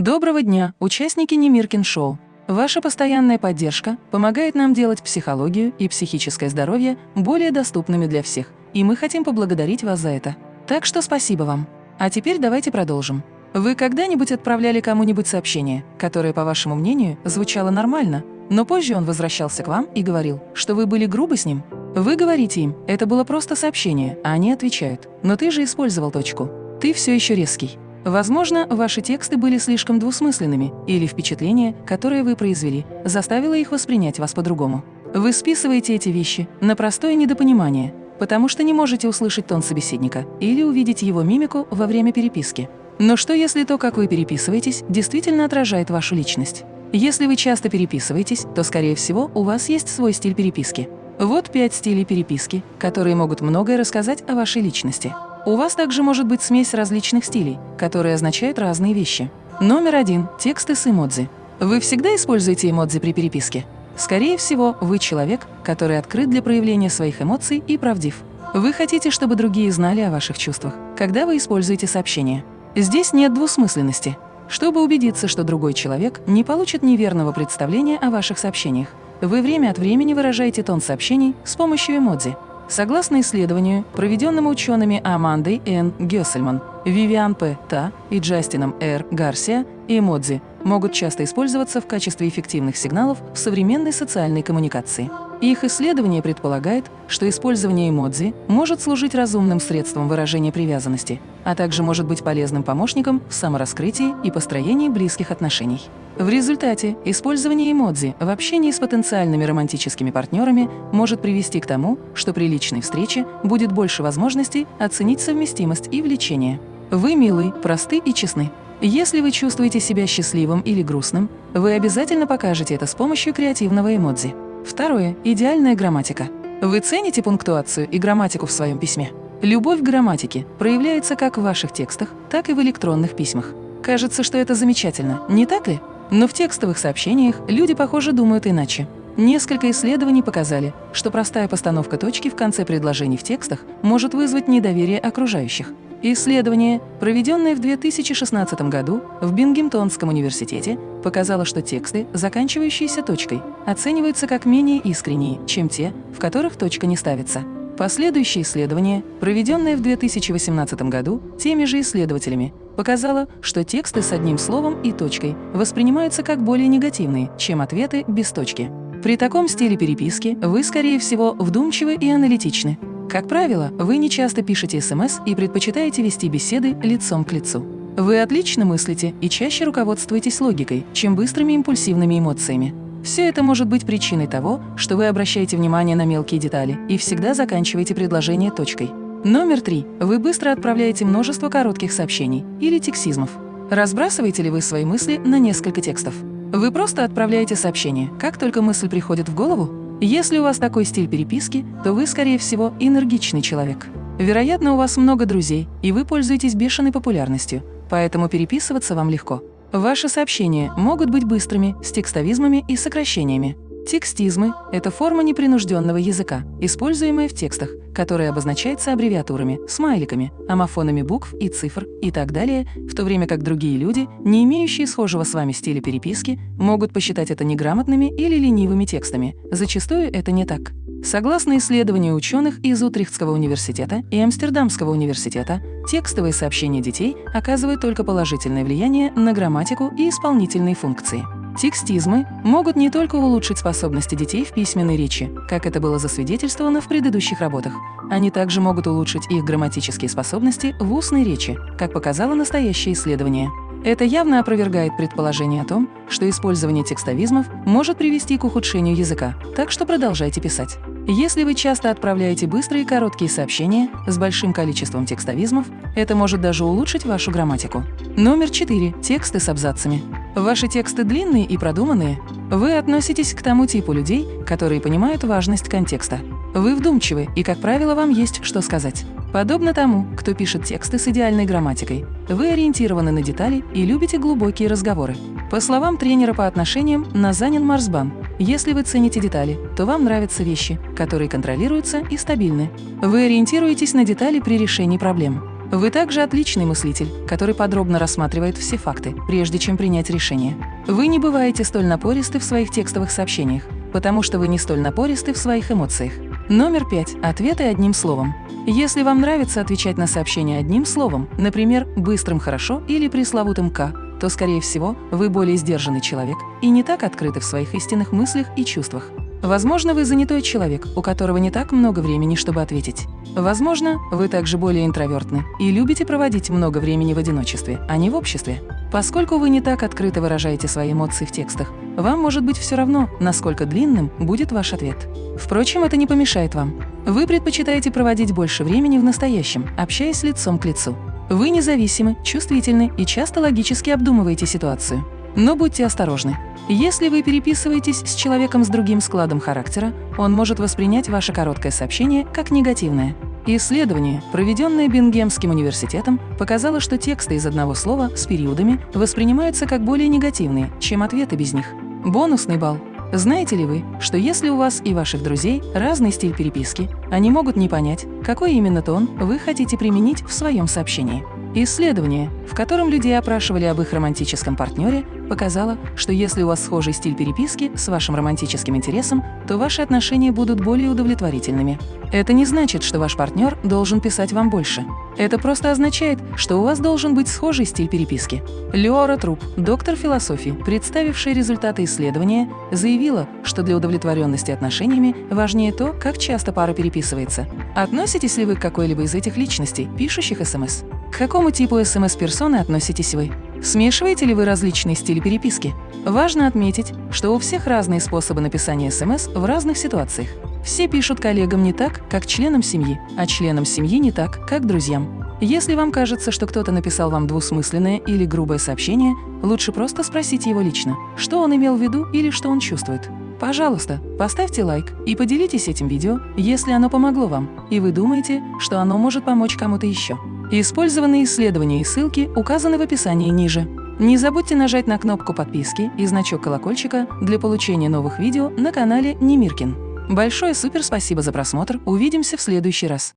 Доброго дня, участники Немиркин Шоу! Ваша постоянная поддержка помогает нам делать психологию и психическое здоровье более доступными для всех, и мы хотим поблагодарить вас за это. Так что спасибо вам. А теперь давайте продолжим. Вы когда-нибудь отправляли кому-нибудь сообщение, которое, по вашему мнению, звучало нормально, но позже он возвращался к вам и говорил, что вы были грубы с ним? Вы говорите им, это было просто сообщение, а они отвечают, но ты же использовал точку. Ты все еще резкий. Возможно, ваши тексты были слишком двусмысленными, или впечатление, которое вы произвели, заставило их воспринять вас по-другому. Вы списываете эти вещи на простое недопонимание, потому что не можете услышать тон собеседника или увидеть его мимику во время переписки. Но что если то, как вы переписываетесь, действительно отражает вашу личность? Если вы часто переписываетесь, то, скорее всего, у вас есть свой стиль переписки. Вот пять стилей переписки, которые могут многое рассказать о вашей личности. У вас также может быть смесь различных стилей, которые означают разные вещи. Номер один – тексты с эмодзи. Вы всегда используете эмодзи при переписке? Скорее всего, вы человек, который открыт для проявления своих эмоций и правдив. Вы хотите, чтобы другие знали о ваших чувствах, когда вы используете сообщения. Здесь нет двусмысленности. Чтобы убедиться, что другой человек не получит неверного представления о ваших сообщениях, вы время от времени выражаете тон сообщений с помощью эмодзи. Согласно исследованию, проведенному учеными Амандой Н. Гессельман, Вивиан П. Та и Джастином Р. Гарсия, эмодзи могут часто использоваться в качестве эффективных сигналов в современной социальной коммуникации. Их исследование предполагает, что использование эмодзи может служить разумным средством выражения привязанности, а также может быть полезным помощником в самораскрытии и построении близких отношений. В результате использование эмодзи в общении с потенциальными романтическими партнерами может привести к тому, что при личной встрече будет больше возможностей оценить совместимость и влечение. Вы милы, просты и честны. Если вы чувствуете себя счастливым или грустным, вы обязательно покажете это с помощью креативного эмодзи. Второе – идеальная грамматика. Вы цените пунктуацию и грамматику в своем письме? Любовь к грамматике проявляется как в ваших текстах, так и в электронных письмах. Кажется, что это замечательно, не так ли? Но в текстовых сообщениях люди, похоже, думают иначе. Несколько исследований показали, что простая постановка точки в конце предложений в текстах может вызвать недоверие окружающих. Исследование, проведенное в 2016 году в Бингемтонском университете, показало, что тексты, заканчивающиеся точкой, оцениваются как менее искренние, чем те, в которых точка не ставится. Последующее исследование, проведенное в 2018 году теми же исследователями, показало, что тексты с одним словом и точкой воспринимаются как более негативные, чем ответы без точки. При таком стиле переписки вы, скорее всего, вдумчивы и аналитичны. Как правило, вы не часто пишете СМС и предпочитаете вести беседы лицом к лицу. Вы отлично мыслите и чаще руководствуетесь логикой, чем быстрыми импульсивными эмоциями. Все это может быть причиной того, что вы обращаете внимание на мелкие детали и всегда заканчиваете предложение точкой. Номер три. Вы быстро отправляете множество коротких сообщений или тексизмов. Разбрасываете ли вы свои мысли на несколько текстов? Вы просто отправляете сообщение, как только мысль приходит в голову? Если у вас такой стиль переписки, то вы, скорее всего, энергичный человек. Вероятно, у вас много друзей, и вы пользуетесь бешеной популярностью, поэтому переписываться вам легко. Ваши сообщения могут быть быстрыми, с текстовизмами и сокращениями. Текстизмы – это форма непринужденного языка, используемая в текстах, которая обозначается аббревиатурами, смайликами, амофонами букв и цифр и так далее, в то время как другие люди, не имеющие схожего с вами стиля переписки, могут посчитать это неграмотными или ленивыми текстами. Зачастую это не так. Согласно исследованию ученых из Утрехтского университета и Амстердамского университета, текстовые сообщения детей оказывают только положительное влияние на грамматику и исполнительные функции. Текстизмы могут не только улучшить способности детей в письменной речи, как это было засвидетельствовано в предыдущих работах, они также могут улучшить их грамматические способности в устной речи, как показало настоящее исследование. Это явно опровергает предположение о том, что использование текстовизмов может привести к ухудшению языка, так что продолжайте писать. Если вы часто отправляете быстрые и короткие сообщения с большим количеством текстовизмов, это может даже улучшить вашу грамматику. Номер 4. Тексты с абзацами. Ваши тексты длинные и продуманные. Вы относитесь к тому типу людей, которые понимают важность контекста. Вы вдумчивы, и, как правило, вам есть что сказать. Подобно тому, кто пишет тексты с идеальной грамматикой, вы ориентированы на детали и любите глубокие разговоры. По словам тренера по отношениям Назанин Марсбан, если вы цените детали, то вам нравятся вещи, которые контролируются и стабильны. Вы ориентируетесь на детали при решении проблем. Вы также отличный мыслитель, который подробно рассматривает все факты, прежде чем принять решение. Вы не бываете столь напористы в своих текстовых сообщениях, потому что вы не столь напористы в своих эмоциях. Номер пять. Ответы одним словом. Если вам нравится отвечать на сообщения одним словом, например, быстрым «хорошо» или пресловутым «к», то, скорее всего, вы более сдержанный человек и не так открыты в своих истинных мыслях и чувствах. Возможно, вы занятой человек, у которого не так много времени, чтобы ответить. Возможно, вы также более интровертны и любите проводить много времени в одиночестве, а не в обществе. Поскольку вы не так открыто выражаете свои эмоции в текстах, вам может быть все равно, насколько длинным будет ваш ответ. Впрочем, это не помешает вам. Вы предпочитаете проводить больше времени в настоящем, общаясь лицом к лицу. Вы независимы, чувствительны и часто логически обдумываете ситуацию. Но будьте осторожны. Если вы переписываетесь с человеком с другим складом характера, он может воспринять ваше короткое сообщение как негативное. Исследование, проведенное Бингемским университетом, показало, что тексты из одного слова с периодами воспринимаются как более негативные, чем ответы без них. Бонусный балл. Знаете ли вы, что если у вас и ваших друзей разный стиль переписки, они могут не понять, какой именно тон вы хотите применить в своем сообщении? Исследование, в котором людей опрашивали об их романтическом партнере, показало, что если у вас схожий стиль переписки с вашим романтическим интересом, то ваши отношения будут более удовлетворительными. Это не значит, что ваш партнер должен писать вам больше. Это просто означает, что у вас должен быть схожий стиль переписки. Леора Труп, доктор философии, представившая результаты исследования, заявила, что для удовлетворенности отношениями важнее то, как часто пара переписывается. Относитесь ли вы к какой-либо из этих личностей, пишущих СМС? К какому типу СМС-персоны относитесь вы? Смешиваете ли вы различные стили переписки? Важно отметить, что у всех разные способы написания СМС в разных ситуациях. Все пишут коллегам не так, как членам семьи, а членам семьи не так, как друзьям. Если вам кажется, что кто-то написал вам двусмысленное или грубое сообщение, лучше просто спросите его лично, что он имел в виду или что он чувствует. Пожалуйста, поставьте лайк и поделитесь этим видео, если оно помогло вам, и вы думаете, что оно может помочь кому-то еще. Использованные исследования и ссылки указаны в описании ниже. Не забудьте нажать на кнопку подписки и значок колокольчика для получения новых видео на канале Немиркин. Большое супер спасибо за просмотр, увидимся в следующий раз.